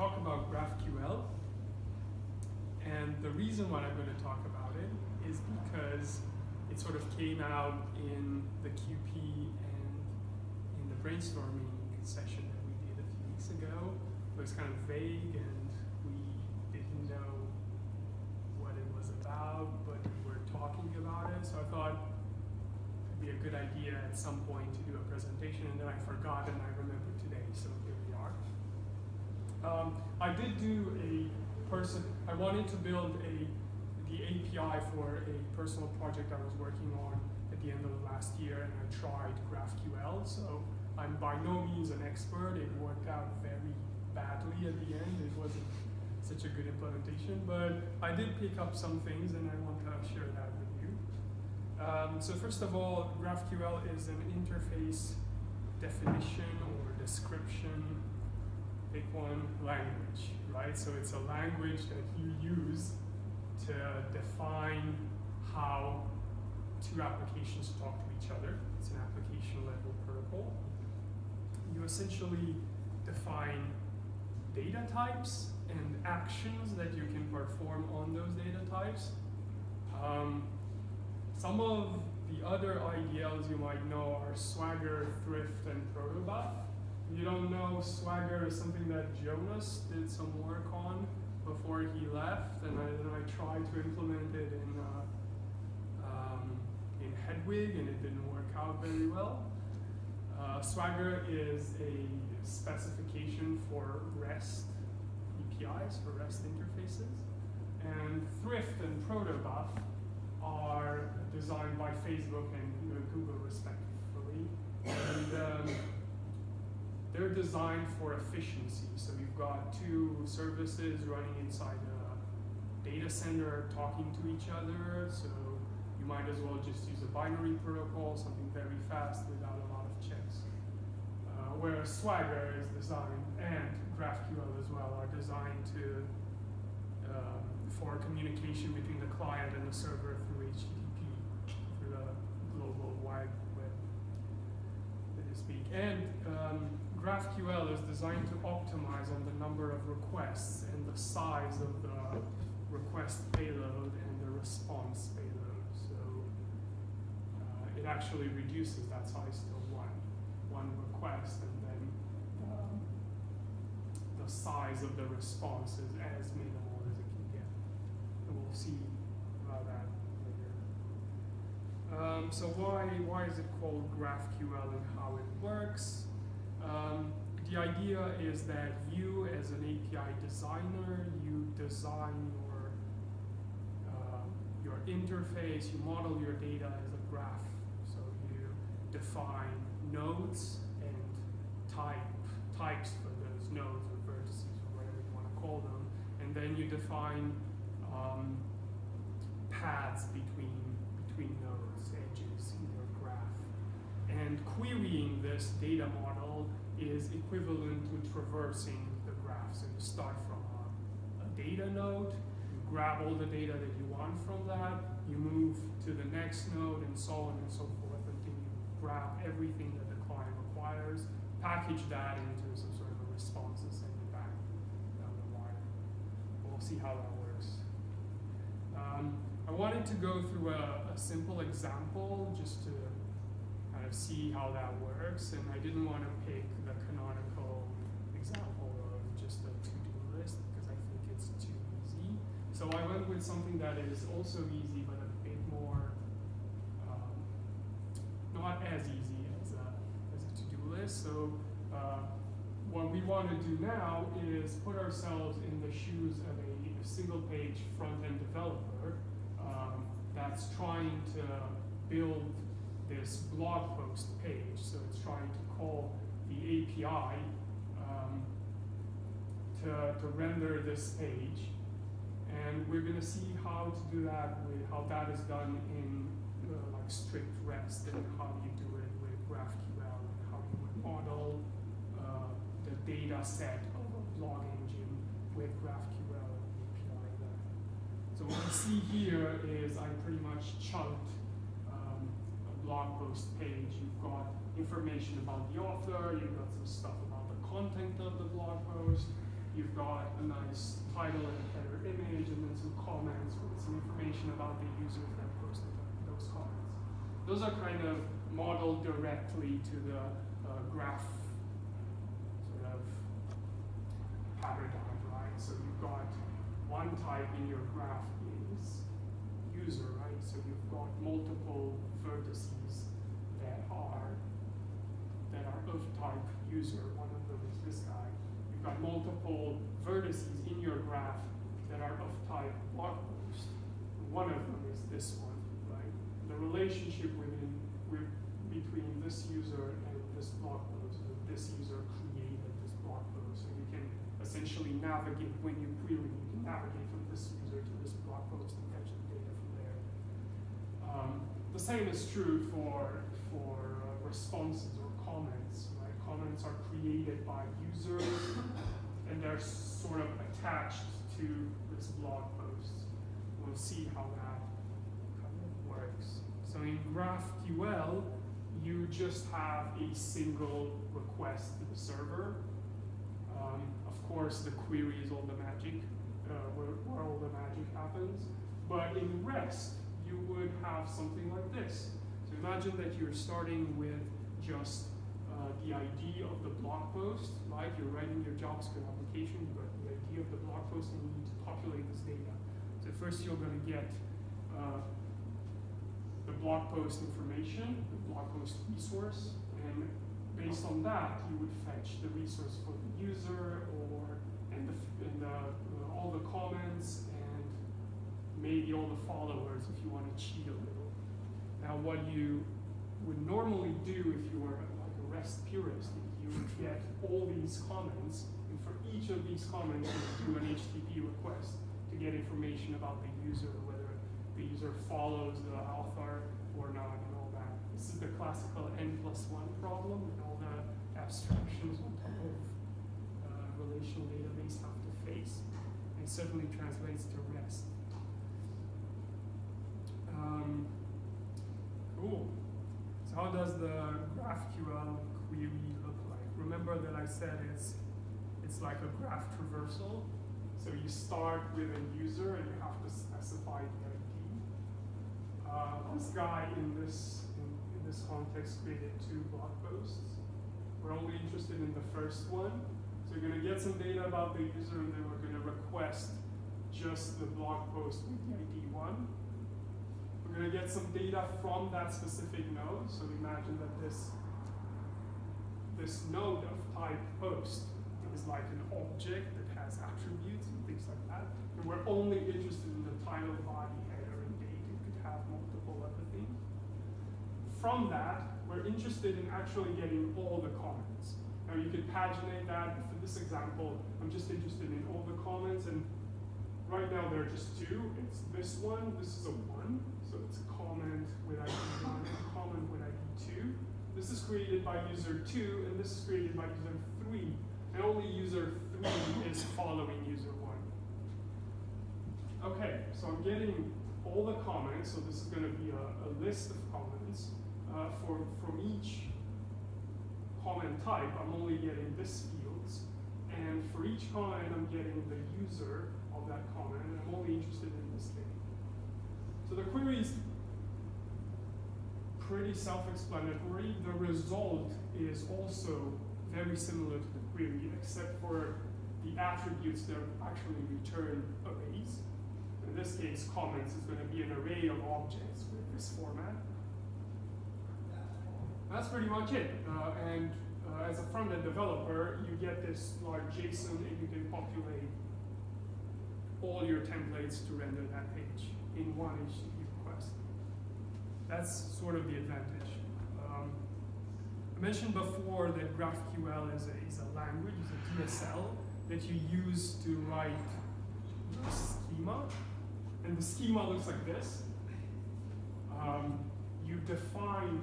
talk about GraphQL. And the reason why I'm going to talk about it is because it sort of came out in the QP and in the brainstorming session that we did a few weeks ago. It was kind of vague and we didn't know what it was about, but we were talking about it. So I thought it'd be a good idea at some point to do a presentation and then I forgot and I remembered today, so. Um, I did do a person, I wanted to build a the API for a personal project I was working on at the end of last year and I tried GraphQL, so I'm by no means an expert. It worked out very badly at the end. It wasn't such a good implementation, but I did pick up some things and I want to share that with you. Um, so first of all, GraphQL is an interface definition or description, pick one, language, right? So it's a language that you use to define how two applications talk to each other. It's an application level protocol. You essentially define data types and actions that you can perform on those data types. Um, some of the other IDLs you might know are Swagger, Thrift, and Protobuf. You don't know Swagger is something that Jonas did some work on before he left, and I, then I tried to implement it in uh, um, in Hedwig, and it didn't work out very well. Uh, Swagger is a specification for REST APIs, for REST interfaces, and Thrift and Protobuf are designed by Facebook and Google respectively, and um, they're designed for efficiency. So you've got two services running inside a data center talking to each other. So you might as well just use a binary protocol, something very fast without a lot of checks. Uh, whereas Swagger is designed, and GraphQL as well, are designed to um, for communication between the client and the server through HTTP, through the global wide web, so to speak. And um, GraphQL is designed to optimize on the number of requests and the size of the request payload and the response payload. So uh, it actually reduces that size to one, one request, and then um, the size of the response is as minimal as it can get. And we'll see about that later. Um, so why, why is it called GraphQL and how it works? Um, the idea is that you, as an API designer, you design your uh, your interface, you model your data as a graph. So you define nodes and type types for those nodes or vertices or whatever you want to call them, and then you define um, paths between between nodes, edges in your. And querying this data model is equivalent to traversing the graph. So you start from a, a, data node, you grab all the data that you want from that, you move to the next node, and so on and so forth until you grab everything that the client requires, package that into some sort of a response, and send it back down the wire. We'll see how that works. Um, I wanted to go through a, a simple example just to of see how that works, and I didn't want to pick the canonical example of just a to-do list because I think it's too easy. So I went with something that is also easy, but a bit more, um, not as easy as a, as a to-do list. So uh, what we want to do now is put ourselves in the shoes of a, a single-page front-end developer um, that's trying to build this blog post page. So it's trying to call the API um, to, to render this page. And we're going to see how to do that with how that is done in uh, like strict REST and how you do it with GraphQL and how you would model uh, the data set of a blog engine with GraphQL API there. So what you see here is I pretty much chunked blog post page. You've got information about the author, you've got some stuff about the content of the blog post, you've got a nice title and a header image, and then some comments with some information about the users that posted those comments. Those are kind of modeled directly to the uh, graph sort of paradigm, right? So you've got one type in your graph is user, right? So you've got multiple vertices that are that are of type user. One of them is this guy. You've got multiple vertices in your graph that are of type blog post. One of them is this one, right? The relationship within with, between this user and this blog post this user created this blog post. So you can essentially navigate when you query, you can navigate from this user to this blog post and fetch the data from there. Um, the same is true for for uh, responses or comments. Right? Comments are created by users and they're sort of attached to this blog post. We'll see how that kind of works. So in GraphQL, you just have a single request to the server. Um, of course, the query is all the magic, uh, where, where all the magic happens. But in REST, you would have something like this. So imagine that you're starting with just uh, the ID of the blog post, right? You're writing your JavaScript application, you've got the ID of the blog post, and you need to populate this data. So first you're going to get uh, the blog post information, the blog post resource, and based on that, you would fetch the resource for the user or and the, and the uh, all the comments maybe all the followers if you want to cheat a little. Now, what you would normally do if you were like a REST purist, you would get all these comments, and for each of these comments, you would do an HTTP request to get information about the user, whether the user follows the author or not, and all that. This is the classical n plus one problem, and all the abstractions on top of uh, relational database have to face, and certainly translates to REST. Um, cool. So how does the GraphQL query look like? Remember that I said it's it's like a graph traversal. So you start with a user and you have to specify the ID. Uh, this guy in this in, in this context created two blog posts. We're only interested in the first one. So you're going to get some data about the user and then we're going to request just the blog post with the ID one. Going to get some data from that specific node. So imagine that this, this node of type post is like an object that has attributes and things like that. And we're only interested in the title, body, header, and date. It could have multiple other things. From that, we're interested in actually getting all the comments. Now you could paginate that. For this example, I'm just interested in all the comments and right now there are just two. It's this one, this is a one, so it's comment with ID one and comment with ID two. This is created by user two and this is created by user three. And only user three is following user one. Okay, so I'm getting all the comments, so this is going to be a, a list of comments uh, for from each comment type. I'm only getting this fields, and for each comment, I'm getting the user of that comment, and I'm only interested in this thing. So the query is pretty self-explanatory. The result is also very similar to the query, except for the attributes that actually return arrays. In this case, comments is going to be an array of objects with this format. That's pretty much it. Uh, and uh, as a front-end developer, you get this large JSON and you can populate all your templates to render that page in one HTTP request. That's sort of the advantage. Um, I mentioned before that GraphQL is a, is a language, is a DSL that you use to write the schema. And the schema looks like this. Um, you define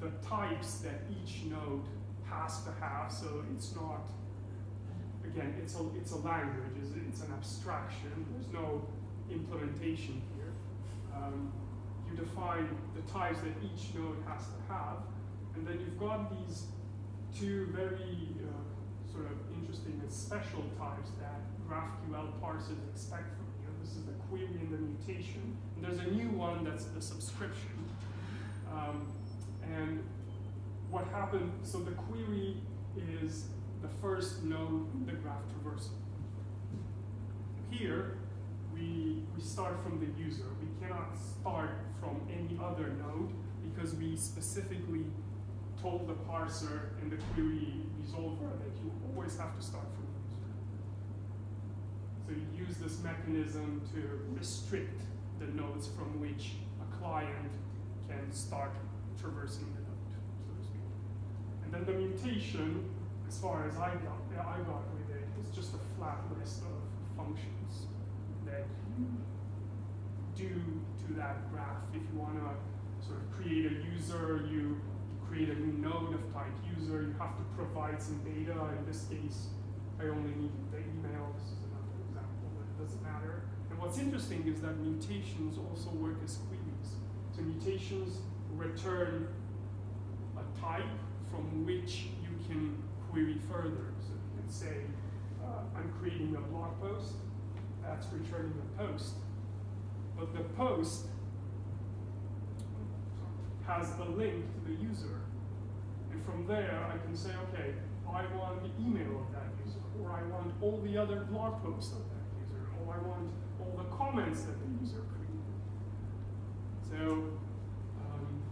the types that each node has to have, so it's not, again, it's a, it's a language, it's, it's an abstraction, there's no implementation here. Um, you define the types that each node has to have, and then you've got these two very uh, sort of interesting and special types that GraphQL parsers expect from you. This is the query and the mutation. And there's a new one that's the subscription. Um, and what happened, so the query is the first node in the graph traversal. Here, we, we start from the user. We cannot start from any other node because we specifically told the parser and the query resolver that you always have to start from the user. So you use this mechanism to restrict the nodes from which a client can start traversing the node, so to speak. And then the mutation, as far as I got, I got with it, is just a flat list of functions that you do to that graph. If you want to sort of create a user, you create a new node of type user, you have to provide some data. In this case, I only need the email. This is another example, but it doesn't matter. And what's interesting is that mutations also work as queries. So mutations return a type from which you can query further. So you can say, uh, I'm creating a blog post, that's returning a post. But the post has a link to the user. And from there, I can say, okay, I want the email of that user, or I want all the other blog posts of that user, or I want all the comments that the user created. So, um,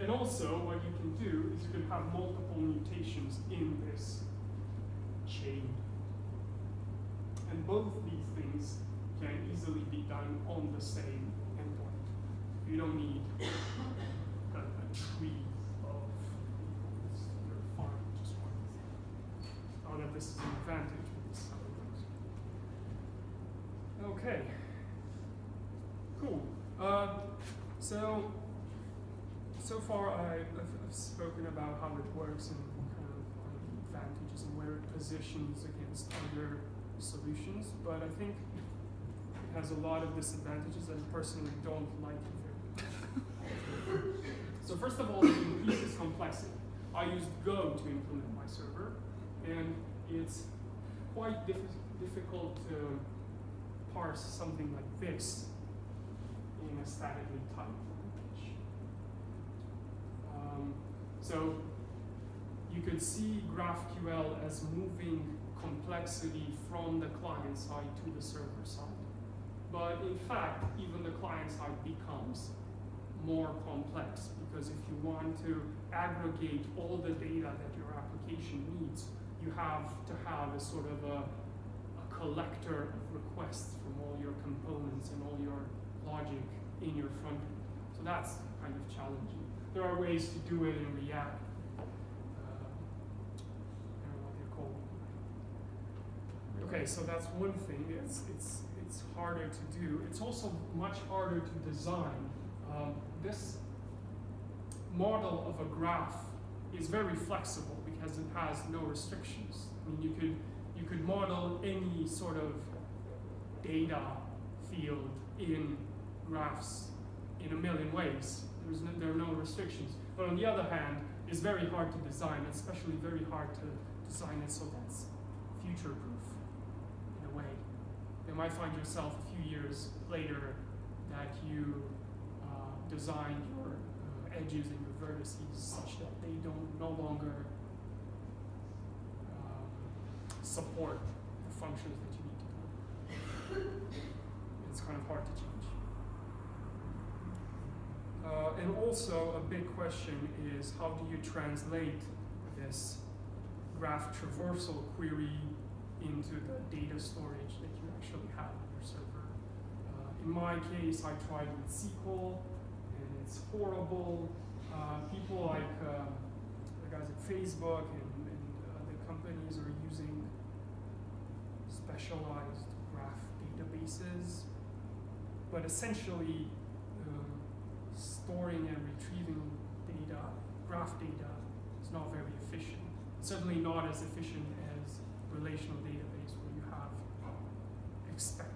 and also what you can do is you can have multiple mutations in this chain. And both these things can easily be done on the same endpoint. You don't need a, a tree of your farm, just one. Not that this is an advantage, this. Okay. Cool. Uh, so, so far I, have I've spoken about how it works and kind of advantages and where it positions against other solutions, but I think has a lot of disadvantages and personally don't like it very much. so first of all, it increases complexity. I used Go to implement my server, and it's quite diff difficult to parse something like this in a statically typed language. Um, so you could see GraphQL as moving complexity from the client side to the server side. But in fact, even the client side becomes more complex because if you want to aggregate all the data that your application needs, you have to have a sort of a, a collector of requests from all your components and all your logic in your front end. So that's kind of challenging. There are ways to do it in React. Uh, I don't know what they're called. Okay, so that's one thing. It's it's it's harder to do. It's also much harder to design. Um, this model of a graph is very flexible because it has no restrictions. I mean, you could you could model any sort of data field in graphs in a million ways. There's no, there are no restrictions. But on the other hand, it's very hard to design, especially very hard to design it so that's future-proof in a way. You might find yourself a few years later that you uh, designed your uh, edges and your vertices such that they don't no longer um, support the functions that you need to do. It's kind of hard to change. Uh, and also a big question is how do you translate this graph traversal query into the data storage that you actually have on your server. Uh, in my case, I tried with SQL, and it's horrible. Uh, people like uh, the guys at Facebook and, and the companies are using specialized graph databases, but essentially um, storing and retrieving data, graph data, is not very efficient. Certainly not as efficient relational database where you have expected